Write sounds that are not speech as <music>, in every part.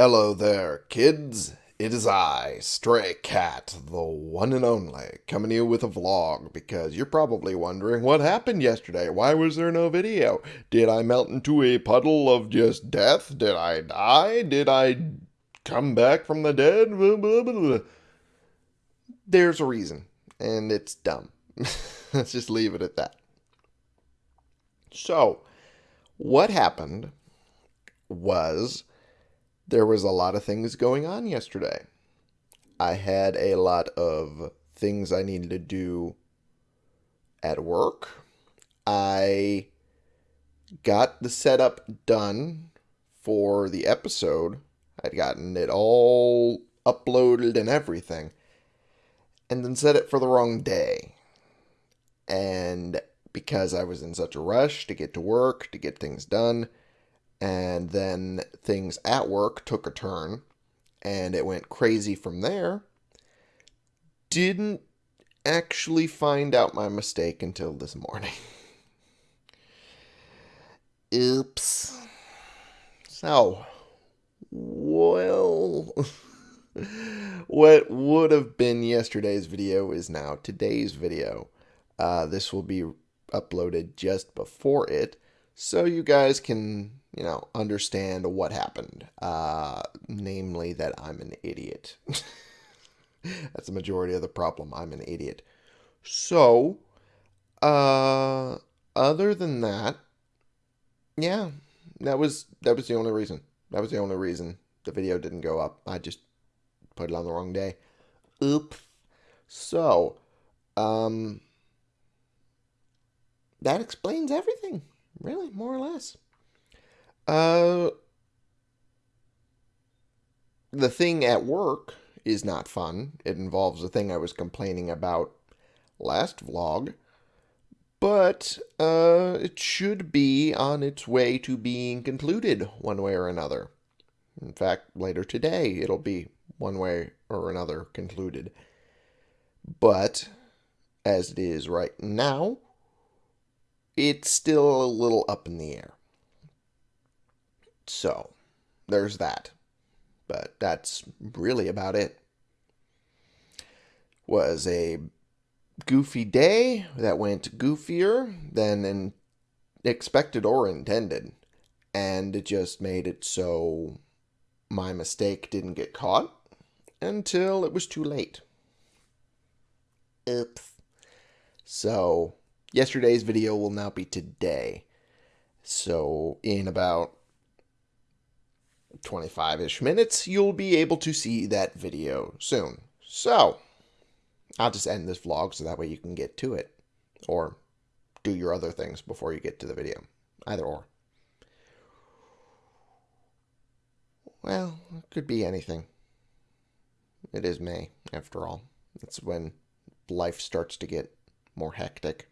Hello there, kids. It is I, Stray Cat, the one and only, coming to you with a vlog because you're probably wondering what happened yesterday. Why was there no video? Did I melt into a puddle of just death? Did I die? Did I come back from the dead? Blah, blah, blah, There's a reason, and it's dumb. <laughs> Let's just leave it at that. So, what happened was there was a lot of things going on yesterday. I had a lot of things I needed to do at work. I got the setup done for the episode. I'd gotten it all uploaded and everything. And then set it for the wrong day. And because I was in such a rush to get to work, to get things done, and then things at work took a turn and it went crazy from there. Didn't actually find out my mistake until this morning. <laughs> Oops. So, well, <laughs> what would have been yesterday's video is now today's video. Uh, this will be uploaded just before it, so you guys can you know, understand what happened. Uh, namely, that I'm an idiot. <laughs> That's the majority of the problem. I'm an idiot. So, uh, other than that, yeah, that was that was the only reason. That was the only reason the video didn't go up. I just put it on the wrong day. Oops. So, um, that explains everything, really, more or less. Uh, the thing at work is not fun. It involves the thing I was complaining about last vlog. But uh, it should be on its way to being concluded one way or another. In fact, later today it'll be one way or another concluded. But as it is right now, it's still a little up in the air. So, there's that. But that's really about it. Was a goofy day that went goofier than expected or intended. And it just made it so my mistake didn't get caught until it was too late. Oops. So, yesterday's video will now be today. So, in about 25-ish minutes, you'll be able to see that video soon. So, I'll just end this vlog so that way you can get to it. Or do your other things before you get to the video. Either or. Well, it could be anything. It is May, after all. It's when life starts to get more hectic.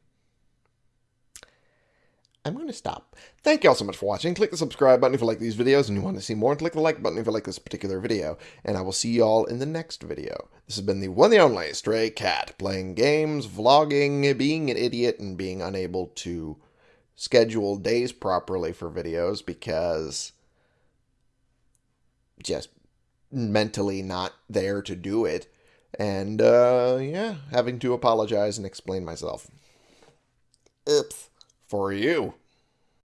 I'm going to stop. Thank you all so much for watching. Click the subscribe button if you like these videos and you want to see more. And click the like button if you like this particular video. And I will see you all in the next video. This has been the one and only Stray Cat, playing games, vlogging, being an idiot, and being unable to schedule days properly for videos because just mentally not there to do it. And, uh, yeah, having to apologize and explain myself. Oops for you.